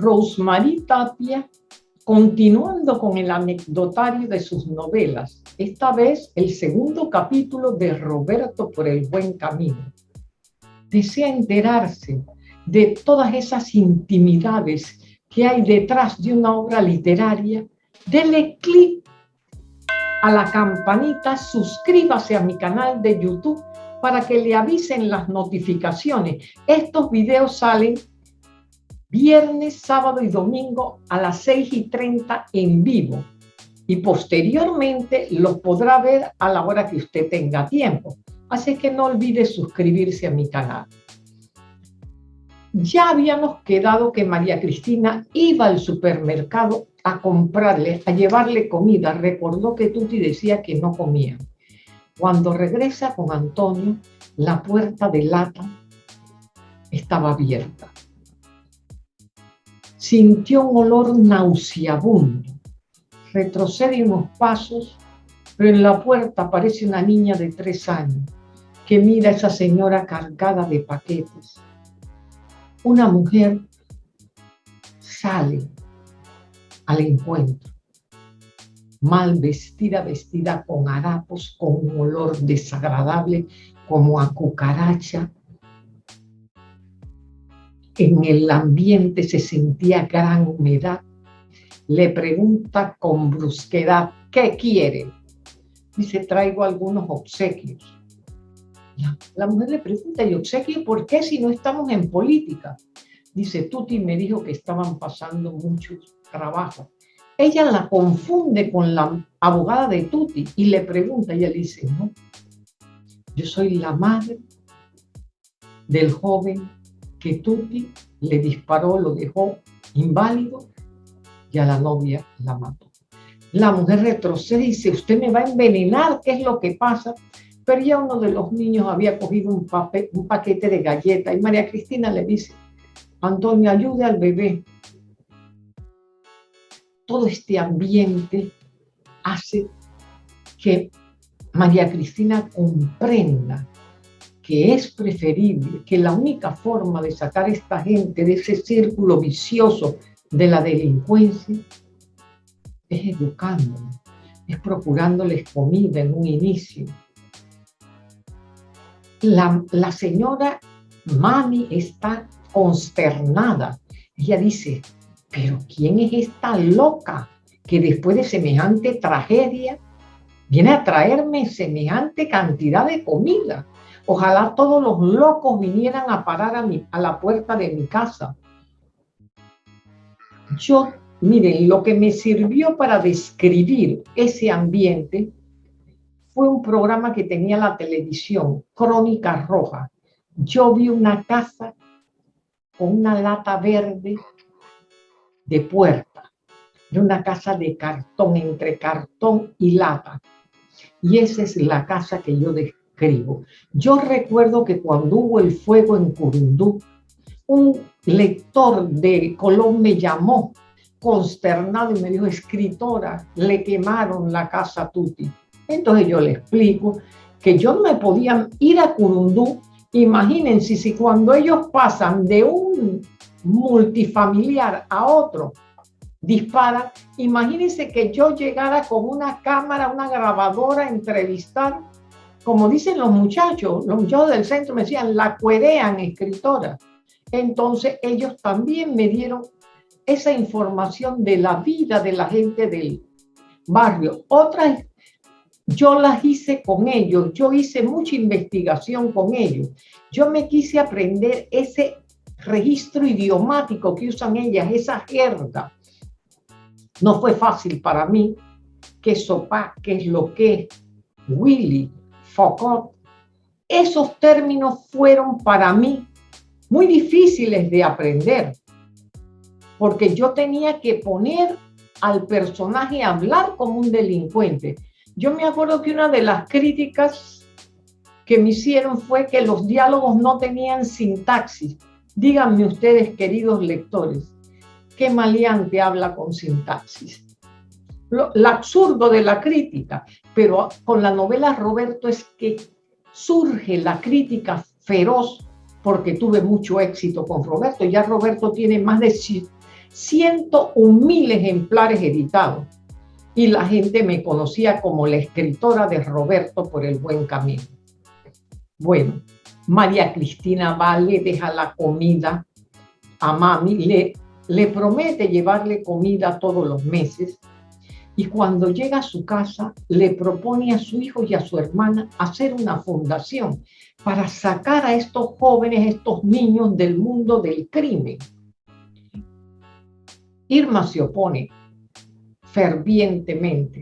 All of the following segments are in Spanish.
Rosemary Tapia, continuando con el anecdotario de sus novelas, esta vez el segundo capítulo de Roberto por el buen camino. Desea enterarse de todas esas intimidades que hay detrás de una obra literaria, dele clic a la campanita, suscríbase a mi canal de YouTube para que le avisen las notificaciones. Estos videos salen viernes, sábado y domingo a las 6 y 30 en vivo. Y posteriormente los podrá ver a la hora que usted tenga tiempo. Así que no olvide suscribirse a mi canal. Ya habíamos quedado que María Cristina iba al supermercado a comprarle, a llevarle comida. Recordó que Tuti decía que no comía. Cuando regresa con Antonio, la puerta de lata estaba abierta sintió un olor nauseabundo. Retrocede unos pasos, pero en la puerta aparece una niña de tres años que mira a esa señora cargada de paquetes. Una mujer sale al encuentro, mal vestida, vestida con harapos, con un olor desagradable como a cucaracha, en el ambiente se sentía gran humedad. Le pregunta con brusquedad, ¿qué quiere? Dice, traigo algunos obsequios. La, mujer le pregunta, ¿y obsequio por qué si no estamos en política? Dice, Tuti me dijo que estaban pasando mucho trabajo. Ella la confunde con la abogada de Tuti y le pregunta, ella le dice, no, yo soy la madre del joven que Tuti le disparó, lo dejó inválido y a la novia la mató. La mujer retrocede y dice, usted me va a envenenar, ¿qué es lo que pasa? Pero ya uno de los niños había cogido un, paquete de galletas y María Cristina le dice, Antonio, ayude al bebé. Todo este ambiente hace que María Cristina comprenda que es preferible, que la única forma de sacar a esta gente de ese círculo vicioso de la delincuencia es educándolos, es procurándoles comida en un inicio. La, la señora Mami está consternada. Ella dice, pero ¿quién es esta loca que después de semejante tragedia viene a traerme semejante cantidad de comida? Ojalá todos los locos vinieran a parar a, la puerta de mi casa. Yo, miren, lo que me sirvió para describir ese ambiente fue un programa que tenía la televisión, Crónica Roja. Yo vi una casa con una lata verde de puerta, de una casa de cartón, entre cartón y lata. Y esa es la casa que yo describí yo recuerdo que cuando hubo el fuego en Curundú, un lector de Colón me llamó consternado y me dijo, escritora, le quemaron la casa Tuti. Entonces yo le explico que yo no me podía ir a Curundú. Imagínense si cuando ellos pasan de un multifamiliar a otro, dispara, imagínense que yo llegara con una cámara, una grabadora a entrevistar como dicen los muchachos, los muchachos del centro me decían, la cuerean escritora. Entonces ellos también me dieron esa información de la vida de la gente del barrio. Otras, yo las hice con ellos, yo hice mucha investigación con ellos. Yo me quise aprender ese registro idiomático que usan ellas, esa jerga. No fue fácil para mí que sopa, que es lo que es Willy, Esos términos fueron para mí muy difíciles de aprender, porque yo tenía que poner al personaje a hablar como un delincuente. Yo me acuerdo que una de las críticas que me hicieron fue que los diálogos no tenían sintaxis. Díganme ustedes, queridos lectores, ¿qué maleante habla con sintaxis? Lo, absurdo de la crítica, pero con la novela Roberto es que surge la crítica feroz porque tuve mucho éxito con Roberto. Ya Roberto tiene más de 101 ejemplares editados y la gente me conocía como la escritora de Roberto por el buen camino. Bueno, María Cristina va, le deja la comida a mami, le, le promete llevarle comida todos los meses y cuando llega a su casa le propone a su hijo y a su hermana hacer una fundación para sacar a estos jóvenes, estos niños del mundo del crimen. Irma se opone, fervientemente,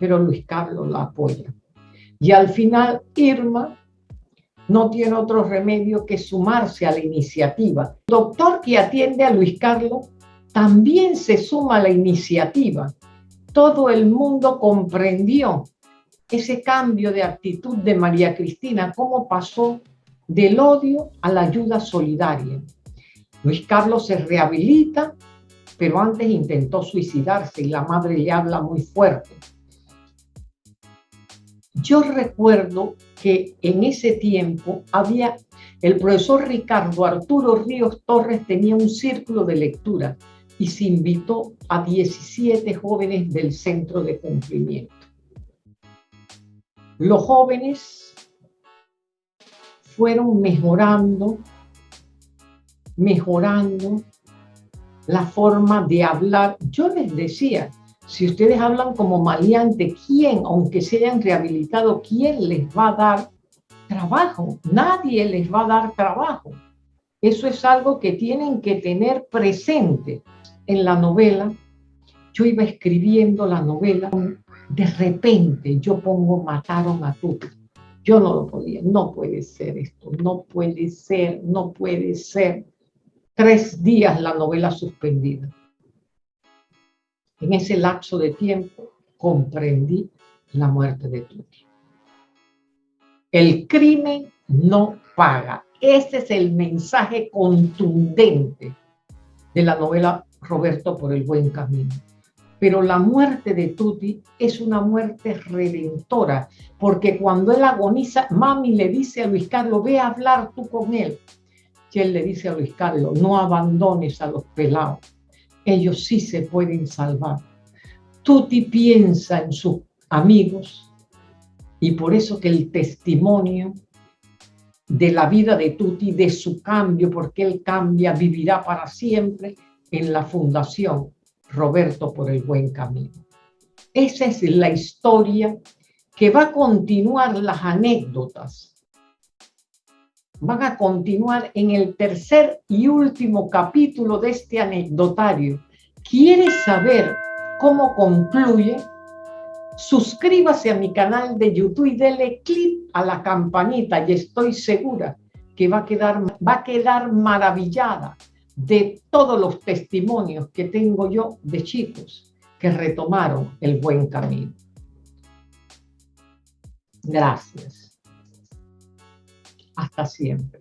pero Luis Carlos la apoya. Y al final Irma no tiene otro remedio que sumarse a la iniciativa. Doctor que atiende a Luis Carlos también se suma a la iniciativa. Todo el mundo comprendió ese cambio de actitud de María Cristina, cómo pasó del odio a la ayuda solidaria. Luis Carlos se rehabilita pero antes intentó suicidarse y la madre le habla muy fuerte. Yo recuerdo que en ese tiempo había, el profesor Ricardo Arturo Ríos Torres tenía un círculo de lectura y se invitó a 17 jóvenes del centro de cumplimiento. Los jóvenes fueron mejorando, mejorando, la forma de hablar. Yo les decía, si ustedes hablan como maleante, ¿quién, aunque se hayan rehabilitado, quién les va a dar trabajo? Nadie les va a dar trabajo. Eso es algo que tienen que tener presente en la novela. Yo iba escribiendo la novela, de repente yo pongo mataron a Tuti. Yo no lo podía, no puede ser esto, no puede ser, no puede ser tres días la novela suspendida. En ese lapso de tiempo comprendí la muerte de Tuti. El crimen no paga. Ese es el mensaje contundente de la novela Roberto por el buen camino. Pero la muerte de Tuti es una muerte redentora, porque cuando él agoniza, mami le dice a Luis Carlos, ve a hablar tú con él que él le dice a Luis Carlos, no abandones a los pelados, ellos sí se pueden salvar. Tuti piensa en sus amigos y por eso que el testimonio de la vida de Tuti, de su cambio, porque él cambia, vivirá para siempre en la fundación Roberto por el buen camino. Esa es la historia que va a continuar las anécdotas van a continuar en el tercer y último capítulo de este anecdotario. ¿Quieres saber cómo concluye? Suscríbase a mi canal de YouTube y dele clic a la campanita y estoy segura que va a quedar, va a quedar maravillada de todos los testimonios que tengo yo de chicos que retomaron el buen camino. Gracias. Hasta siempre.